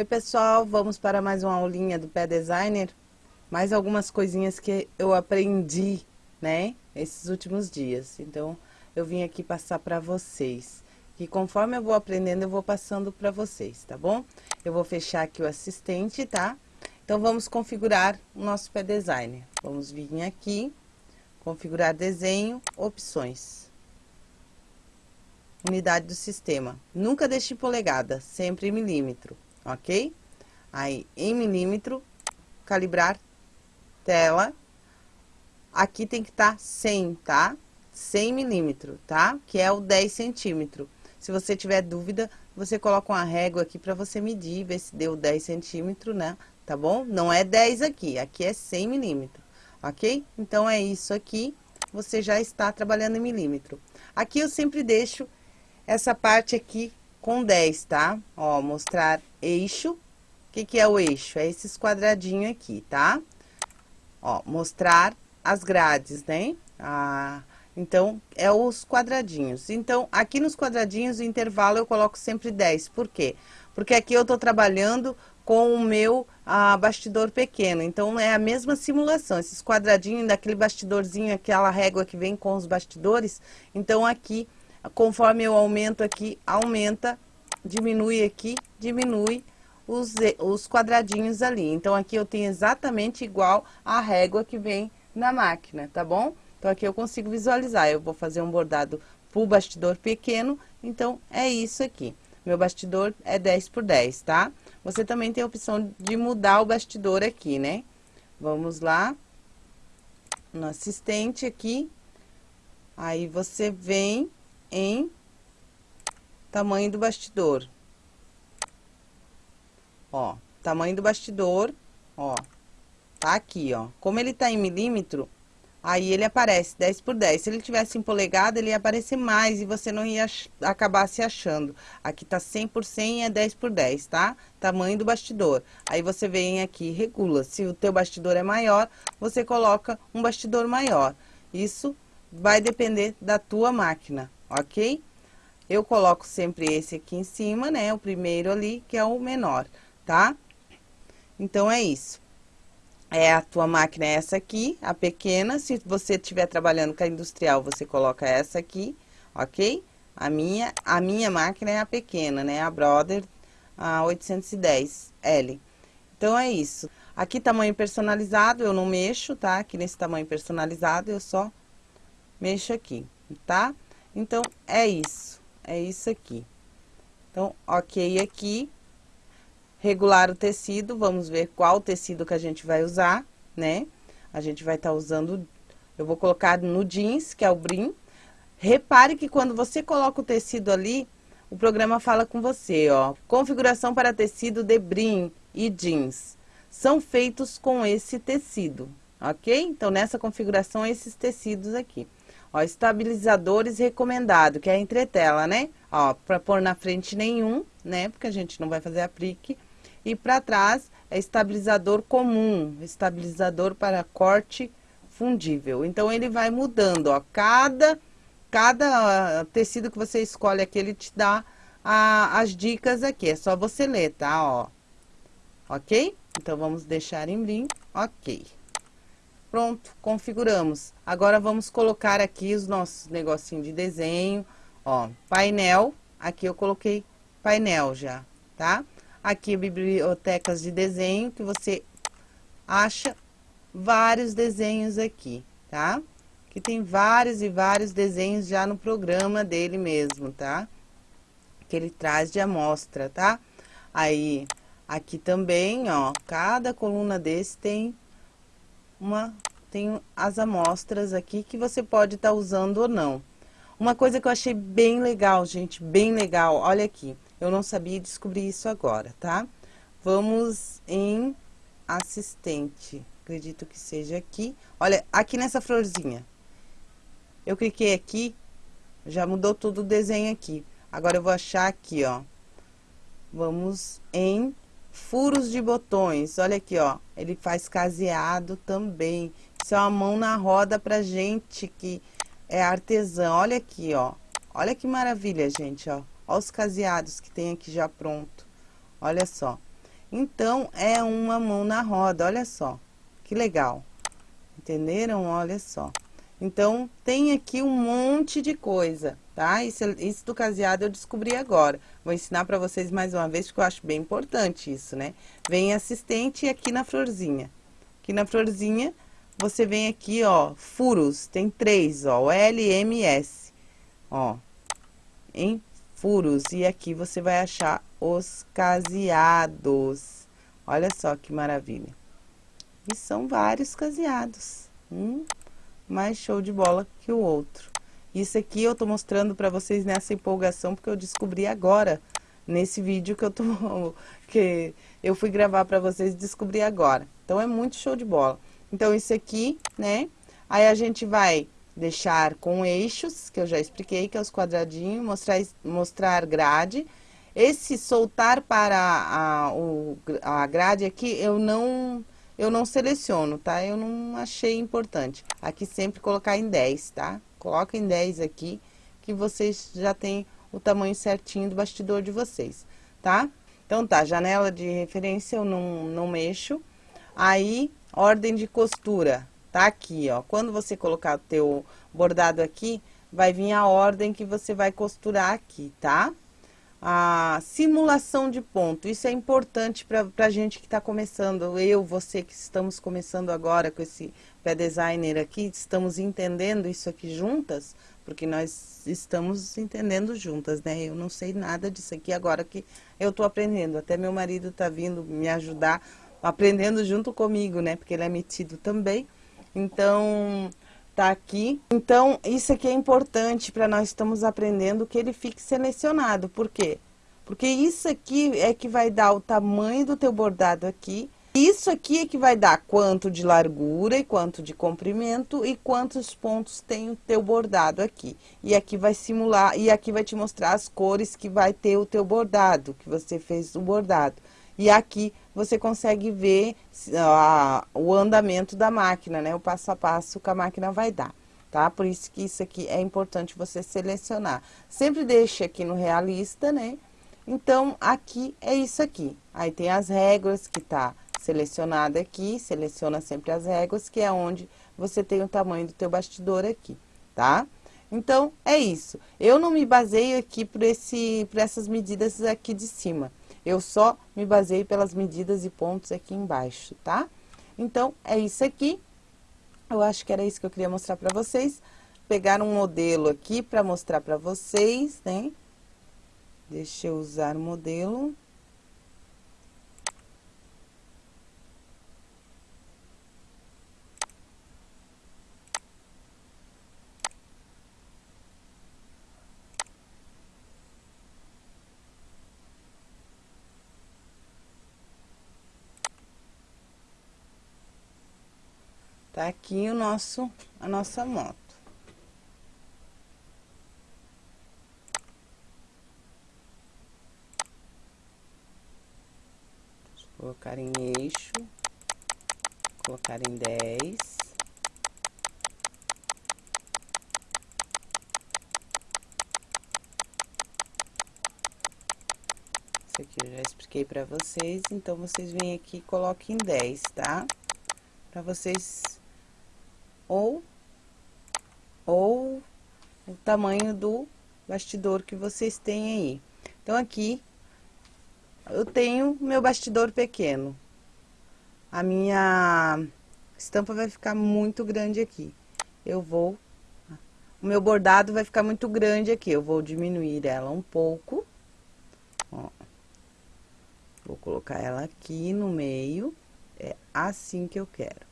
Oi pessoal, vamos para mais uma aulinha do Pé Designer. Mais algumas coisinhas que eu aprendi, né, esses últimos dias. Então, eu vim aqui passar para vocês. E conforme eu vou aprendendo, eu vou passando para vocês, tá bom? Eu vou fechar aqui o assistente, tá? Então, vamos configurar o nosso Pé Designer. Vamos vir aqui, configurar desenho, opções. Unidade do sistema. Nunca deixe polegada, sempre milímetro ok? Aí, em milímetro, calibrar tela. Aqui tem que estar tá 100, tá? 100 milímetro, tá? Que é o 10 centímetro. Se você tiver dúvida, você coloca uma régua aqui para você medir, ver se deu 10 centímetros, né? Tá bom? Não é 10 aqui, aqui é 100 milímetros, ok? Então, é isso aqui, você já está trabalhando em milímetro. Aqui eu sempre deixo essa parte aqui com 10, tá? Ó, mostrar eixo. O que, que é o eixo? É esses quadradinhos aqui, tá? Ó, mostrar as grades, né? Ah, então, é os quadradinhos. Então, aqui nos quadradinhos, o intervalo eu coloco sempre 10. Por quê? Porque aqui eu tô trabalhando com o meu ah, bastidor pequeno. Então, é a mesma simulação. Esses quadradinhos daquele bastidorzinho, aquela régua que vem com os bastidores. Então, aqui conforme eu aumento aqui, aumenta, diminui aqui, diminui os, os quadradinhos ali. Então, aqui eu tenho exatamente igual a régua que vem na máquina, tá bom? Então, aqui eu consigo visualizar. Eu vou fazer um bordado pro bastidor pequeno, então, é isso aqui. Meu bastidor é 10 por 10, tá? Você também tem a opção de mudar o bastidor aqui, né? Vamos lá. No assistente aqui. Aí, você vem em tamanho do bastidor. Ó, tamanho do bastidor, ó, tá aqui, ó. Como ele tá em milímetro, aí ele aparece 10 por 10. Se ele tivesse em polegada, ele ia aparecer mais e você não ia acabar se achando. Aqui tá 100 por 100 é 10 por 10, tá? Tamanho do bastidor. Aí você vem aqui regula. Se o teu bastidor é maior, você coloca um bastidor maior. Isso vai depender da tua máquina, ok? Eu coloco sempre esse aqui em cima, né? O primeiro ali, que é o menor, tá? Então, é isso. É, a tua máquina é essa aqui, a pequena. Se você estiver trabalhando com a industrial, você coloca essa aqui, ok? A minha, a minha máquina é a pequena, né? A Brother a 810L. Então, é isso. Aqui, tamanho personalizado, eu não mexo, tá? Aqui nesse tamanho personalizado, eu só mexo aqui, tá? Então, é isso. É isso aqui. Então, ok aqui. Regular o tecido. Vamos ver qual tecido que a gente vai usar, né? A gente vai estar tá usando... Eu vou colocar no jeans, que é o brim. Repare que quando você coloca o tecido ali, o programa fala com você, ó. Configuração para tecido de brim e jeans. São feitos com esse tecido, ok? Então, nessa configuração, esses tecidos aqui. Ó, estabilizadores recomendado, que é a entretela, né? Ó, pra pôr na frente nenhum, né? Porque a gente não vai fazer aplique. E para trás é estabilizador comum, estabilizador para corte fundível. Então, ele vai mudando, ó. Cada, cada tecido que você escolhe aqui, ele te dá a, as dicas aqui. É só você ler, tá? Ó. Ok? Então, vamos deixar em brim. Ok. Pronto, configuramos. Agora, vamos colocar aqui os nossos negocinhos de desenho. Ó, painel. Aqui eu coloquei painel já, tá? Aqui, bibliotecas de desenho, que você acha vários desenhos aqui, tá? Que tem vários e vários desenhos já no programa dele mesmo, tá? Que ele traz de amostra, tá? Aí, aqui também, ó, cada coluna desse tem uma, tem as amostras aqui que você pode estar tá usando ou não. Uma coisa que eu achei bem legal, gente, bem legal, olha aqui. Eu não sabia descobrir isso agora, tá? Vamos em assistente, acredito que seja aqui. Olha, aqui nessa florzinha. Eu cliquei aqui, já mudou todo o desenho aqui. Agora eu vou achar aqui, ó. Vamos em Furos de botões, olha aqui, ó. Ele faz caseado também. Isso é uma mão na roda pra gente que é artesã. Olha aqui, ó. Olha que maravilha, gente, ó. Olha os caseados que tem aqui já pronto. Olha só. Então, é uma mão na roda, olha só. Que legal. Entenderam? Olha só. Então, tem aqui um monte de coisa, tá? Isso, isso do caseado eu descobri agora. Vou ensinar para vocês mais uma vez, porque eu acho bem importante isso, né? Vem assistente aqui na florzinha. Aqui na florzinha, você vem aqui, ó, furos. Tem três, ó, L, M, S. Ó, em furos. E aqui você vai achar os caseados. Olha só que maravilha. E são vários caseados. Um mais show de bola que o outro. Isso aqui eu tô mostrando para vocês nessa empolgação, porque eu descobri agora, nesse vídeo que eu tô, que eu fui gravar para vocês, descobri agora. Então, é muito show de bola. Então, isso aqui, né, aí a gente vai deixar com eixos, que eu já expliquei, que é os quadradinhos, mostrar, mostrar grade. Esse soltar para a, o, a grade aqui, eu não eu não seleciono, tá? Eu não achei importante. Aqui sempre colocar em 10, tá? Coloca em 10 aqui, que vocês já têm o tamanho certinho do bastidor de vocês, tá? Então tá, janela de referência eu não, não mexo. Aí, ordem de costura, tá aqui, ó. Quando você colocar o teu bordado aqui, vai vir a ordem que você vai costurar aqui, tá? A simulação de ponto. Isso é importante para a gente que está começando, eu, você que estamos começando agora com esse pé designer aqui, estamos entendendo isso aqui juntas, porque nós estamos entendendo juntas, né? Eu não sei nada disso aqui agora que eu estou aprendendo. Até meu marido está vindo me ajudar, aprendendo junto comigo, né? Porque ele é metido também. Então, tá aqui. Então, isso aqui é importante para nós estamos aprendendo que ele fique selecionado. Por quê? Porque isso aqui é que vai dar o tamanho do teu bordado aqui. Isso aqui é que vai dar quanto de largura e quanto de comprimento e quantos pontos tem o teu bordado aqui. E aqui vai simular, e aqui vai te mostrar as cores que vai ter o teu bordado, que você fez o bordado. E aqui você consegue ver uh, o andamento da máquina, né? O passo a passo que a máquina vai dar, tá? Por isso que isso aqui é importante você selecionar. Sempre deixe aqui no realista, né? Então, aqui é isso aqui. Aí tem as réguas que tá selecionada aqui, seleciona sempre as réguas, que é onde você tem o tamanho do teu bastidor aqui, tá? Então, é isso. Eu não me baseio aqui por, esse, por essas medidas aqui de cima. Eu só me baseei pelas medidas e pontos aqui embaixo, tá? Então, é isso aqui. Eu acho que era isso que eu queria mostrar pra vocês. Pegar um modelo aqui pra mostrar pra vocês, né? Deixa eu usar o modelo. Tá aqui o nosso, a nossa moto. Colocar em eixo, colocar em dez. Isso aqui eu já expliquei pra vocês, então vocês vêm aqui e coloquem em dez, tá? Pra vocês ou, ou o tamanho do bastidor que vocês têm aí. Então, aqui, eu tenho meu bastidor pequeno. A minha estampa vai ficar muito grande aqui. Eu vou... O meu bordado vai ficar muito grande aqui. Eu vou diminuir ela um pouco. Ó. Vou colocar ela aqui no meio. É assim que eu quero.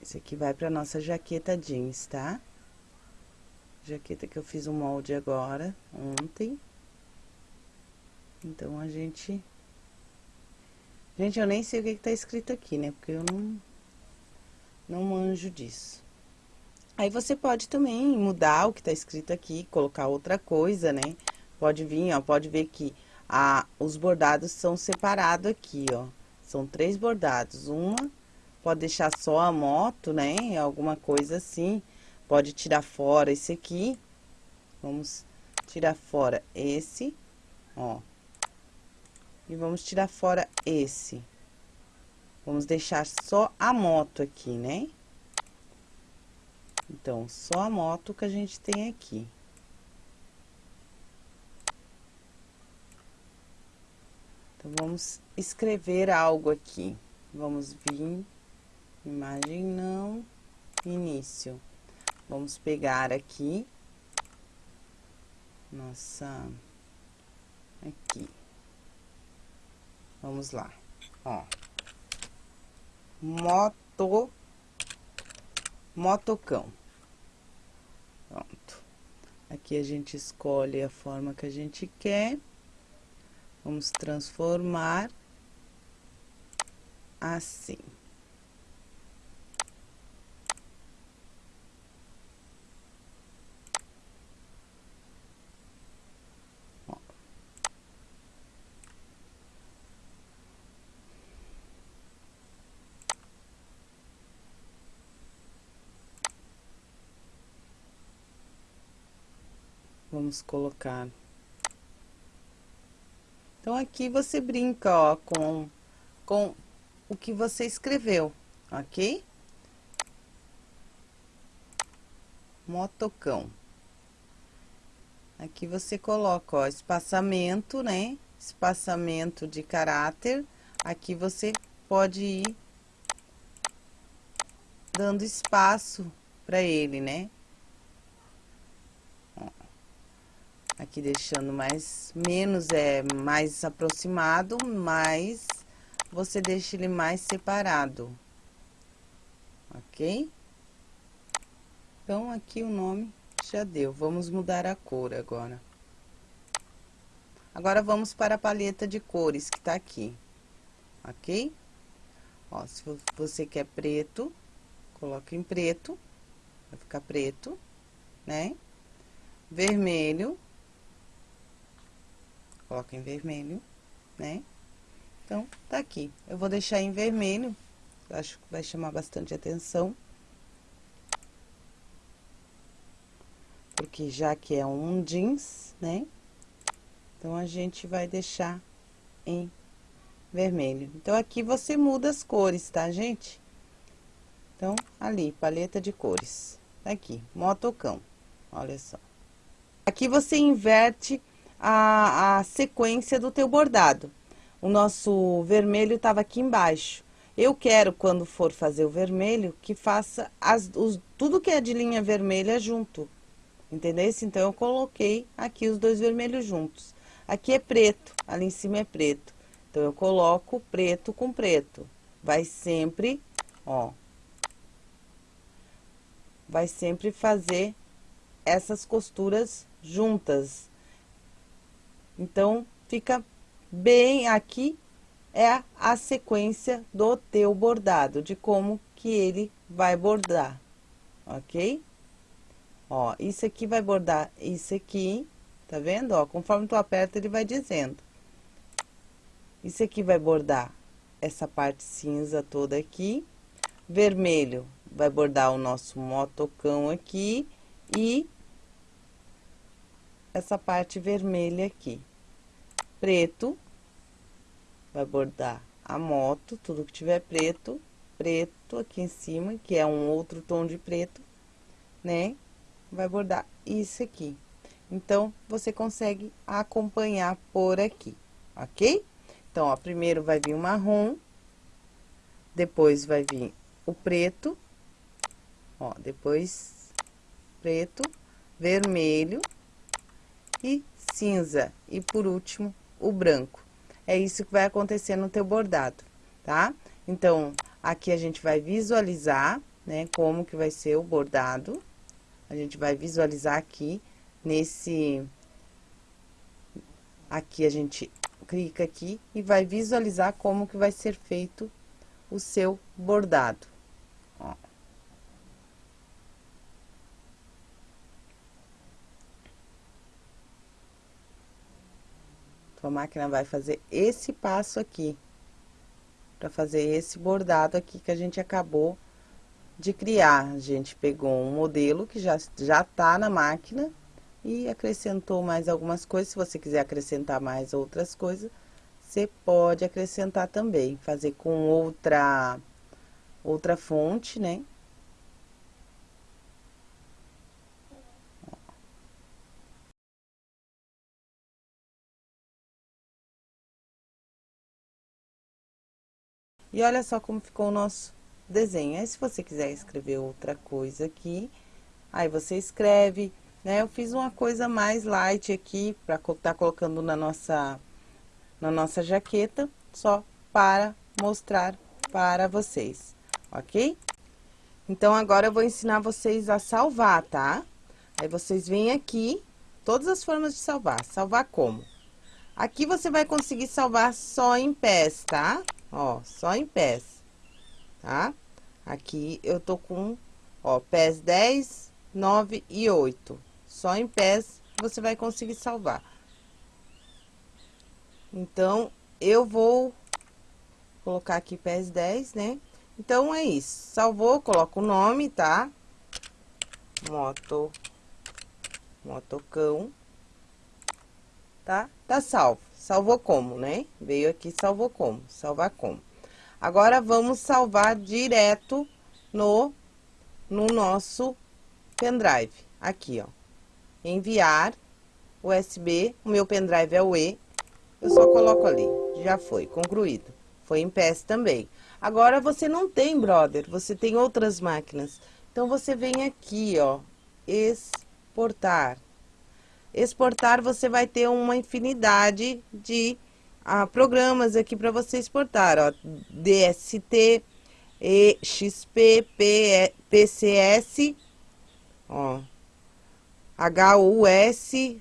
Esse aqui vai pra nossa jaqueta jeans, tá? Jaqueta que eu fiz o um molde agora, ontem. Então, a gente... Gente, eu nem sei o que, que tá escrito aqui, né? Porque eu não... Não manjo disso. Aí, você pode também mudar o que tá escrito aqui, colocar outra coisa, né? Pode vir, ó, pode ver que a, os bordados são separados aqui, ó. São três bordados, uma Pode deixar só a moto, né? Alguma coisa assim. Pode tirar fora esse aqui. Vamos tirar fora esse, ó. E vamos tirar fora esse. Vamos deixar só a moto aqui, né? Então, só a moto que a gente tem aqui. Então, vamos escrever algo aqui. Vamos vir, imagem não, início. Vamos pegar aqui, nossa, aqui. Vamos lá, ó moto, motocão. Pronto. Aqui a gente escolhe a forma que a gente quer. Vamos transformar assim. Vamos colocar. Então, aqui você brinca, ó, com, com o que você escreveu, ok? Motocão. Aqui você coloca, ó, espaçamento, né? Espaçamento de caráter. Aqui você pode ir dando espaço para ele, né? Aqui deixando mais, menos é mais aproximado, mais você deixa ele mais separado. Ok? Então, aqui o nome já deu. Vamos mudar a cor agora. Agora, vamos para a paleta de cores que tá aqui. Ok? Ó, se você quer preto, coloca em preto. Vai ficar preto, né? Vermelho coloca em vermelho, né? Então, tá aqui. Eu vou deixar em vermelho, acho que vai chamar bastante atenção. Porque já que é um jeans, né? Então, a gente vai deixar em vermelho. Então, aqui você muda as cores, tá, gente? Então, ali, paleta de cores. Tá aqui, motocão. Olha só. Aqui você inverte a, a sequência do teu bordado. O nosso vermelho estava aqui embaixo. Eu quero, quando for fazer o vermelho, que faça as, os, tudo que é de linha vermelha junto. Entendeu? Então, eu coloquei aqui os dois vermelhos juntos. Aqui é preto, ali em cima é preto. Então, eu coloco preto com preto. Vai sempre, ó. Vai sempre fazer essas costuras juntas. Então, fica bem aqui é a sequência do teu bordado, de como que ele vai bordar, ok? Ó, isso aqui vai bordar isso aqui, tá vendo? Ó, conforme tu aperta, ele vai dizendo. Isso aqui vai bordar essa parte cinza toda aqui. Vermelho vai bordar o nosso motocão aqui e essa parte vermelha aqui. Preto, vai bordar a moto, tudo que tiver preto, preto aqui em cima, que é um outro tom de preto, né? Vai bordar isso aqui. Então, você consegue acompanhar por aqui, ok? Então, ó, primeiro vai vir o marrom, depois vai vir o preto, ó, depois preto, vermelho, e cinza. E por último, o branco. É isso que vai acontecer no teu bordado, tá? Então, aqui a gente vai visualizar, né, como que vai ser o bordado. A gente vai visualizar aqui nesse... Aqui a gente clica aqui e vai visualizar como que vai ser feito o seu bordado. Ó. Tua máquina vai fazer esse passo aqui, para fazer esse bordado aqui que a gente acabou de criar. A gente pegou um modelo que já, já tá na máquina e acrescentou mais algumas coisas. Se você quiser acrescentar mais outras coisas, você pode acrescentar também, fazer com outra, outra fonte, né? E olha só como ficou o nosso desenho. Aí, se você quiser escrever outra coisa aqui, aí você escreve, né? Eu fiz uma coisa mais light aqui, para estar tá colocando na nossa, na nossa jaqueta, só para mostrar para vocês, ok? Então, agora eu vou ensinar vocês a salvar, tá? Aí, vocês vêm aqui, todas as formas de salvar. Salvar como? Aqui você vai conseguir salvar só em pés, tá? Ó, só em pés, tá? Aqui eu tô com, ó, pés 10, 9 e 8. Só em pés você vai conseguir salvar. Então, eu vou colocar aqui pés 10, né? Então, é isso. Salvou, coloca o nome, tá? Moto, motocão, tá? Tá salvo. Salvou como, né? Veio aqui, salvou como. Salvar como. Agora, vamos salvar direto no, no nosso pendrive. Aqui, ó enviar USB, o meu pendrive é o E, eu só coloco ali, já foi, concluído. Foi em PS também. Agora, você não tem, brother, você tem outras máquinas. Então, você vem aqui, ó, exportar. Exportar, você vai ter uma infinidade de ah, programas aqui para você exportar, ó, DST, EXP, PCS, ó, H-U-S-V-I-P,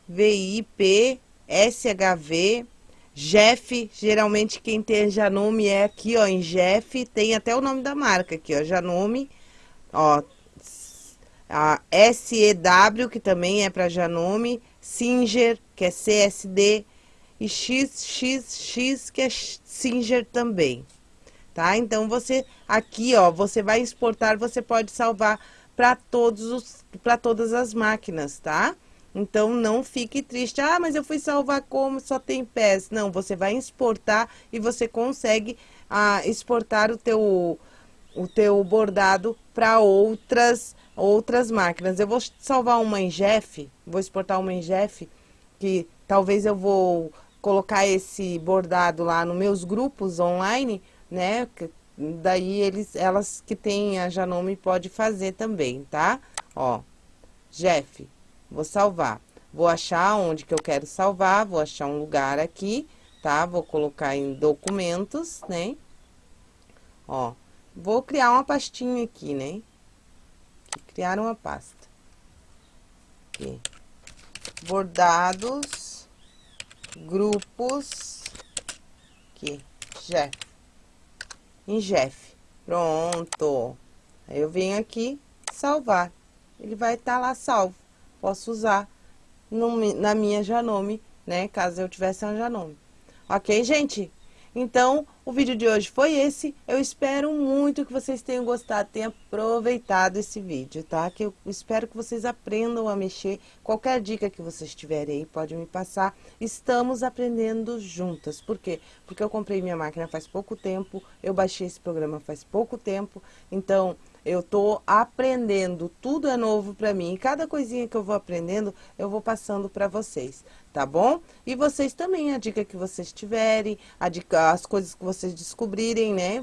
S-H-V, Jeff, geralmente quem tem Janome é aqui, ó, em Jeff, tem até o nome da marca aqui, ó, Janome, ó, a SEW, que também é para Janome, Singer, que é CSD, e XXX, que é Singer também, tá? Então, você, aqui, ó, você vai exportar, você pode salvar para todos os para todas as máquinas, tá? Então, não fique triste. Ah, mas eu fui salvar como só tem pés. Não, você vai exportar e você consegue ah, exportar o teu, o teu bordado para outras, outras máquinas. Eu vou salvar uma em Jeff, vou exportar uma em Jeff, que talvez eu vou colocar esse bordado lá nos meus grupos online, né? Daí eles, elas que têm a Janome pode fazer também, tá? Ó, Jeff, vou salvar. Vou achar onde que eu quero salvar, vou achar um lugar aqui, tá? Vou colocar em documentos, né? Ó, vou criar uma pastinha aqui, né? Criar uma pasta. Aqui. Bordados, grupos, aqui, Jeff em Jeff. Pronto. Aí eu venho aqui, salvar. Ele vai estar tá lá salvo. Posso usar no, na minha Janome, né? Caso eu tivesse uma Janome. Ok, gente? Então, o vídeo de hoje foi esse. Eu espero muito que vocês tenham gostado, tenham aproveitado esse vídeo, tá? Que eu espero que vocês aprendam a mexer. Qualquer dica que vocês tiverem aí, pode me passar. Estamos aprendendo juntas. Por quê? Porque eu comprei minha máquina faz pouco tempo, eu baixei esse programa faz pouco tempo. Então, eu tô aprendendo, tudo é novo para mim. E cada coisinha que eu vou aprendendo, eu vou passando para vocês, tá bom? E vocês também, a dica que vocês tiverem, dica, as coisas que vocês descobrirem, né?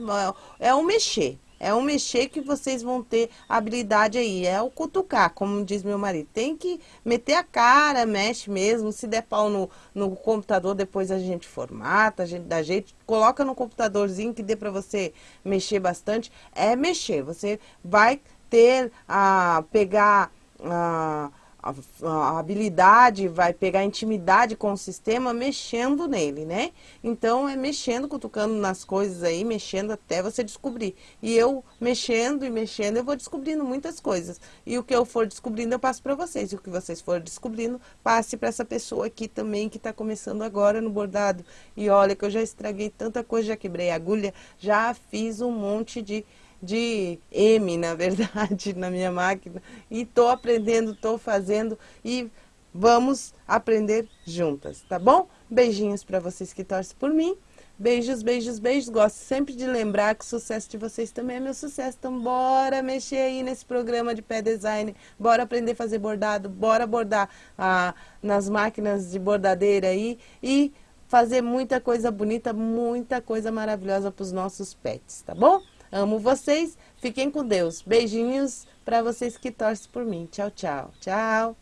É o mexer. É um mexer que vocês vão ter habilidade aí, é o cutucar, como diz meu marido. Tem que meter a cara, mexe mesmo, se der pau no, no computador, depois a gente formata, a gente dá jeito, coloca no computadorzinho que dê para você mexer bastante. É mexer, você vai ter a pegar... A, a, habilidade, vai pegar intimidade com o sistema mexendo nele, né? Então, é mexendo, cutucando nas coisas aí, mexendo até você descobrir. E eu mexendo e mexendo, eu vou descobrindo muitas coisas. E o que eu for descobrindo, eu passo para vocês. E o que vocês forem descobrindo, passe para essa pessoa aqui também, que está começando agora no bordado. E olha que eu já estraguei tanta coisa, já quebrei agulha, já fiz um monte de de M, na verdade, na minha máquina. E estou aprendendo, estou fazendo e vamos aprender juntas, tá bom? Beijinhos para vocês que torcem por mim. Beijos, beijos, beijos. Gosto sempre de lembrar que o sucesso de vocês também é meu sucesso. Então, bora mexer aí nesse programa de pé design. Bora aprender a fazer bordado. Bora bordar ah, nas máquinas de bordadeira aí. E fazer muita coisa bonita, muita coisa maravilhosa para os nossos pets, tá bom? Amo vocês. Fiquem com Deus. Beijinhos para vocês que torcem por mim. Tchau, tchau. Tchau.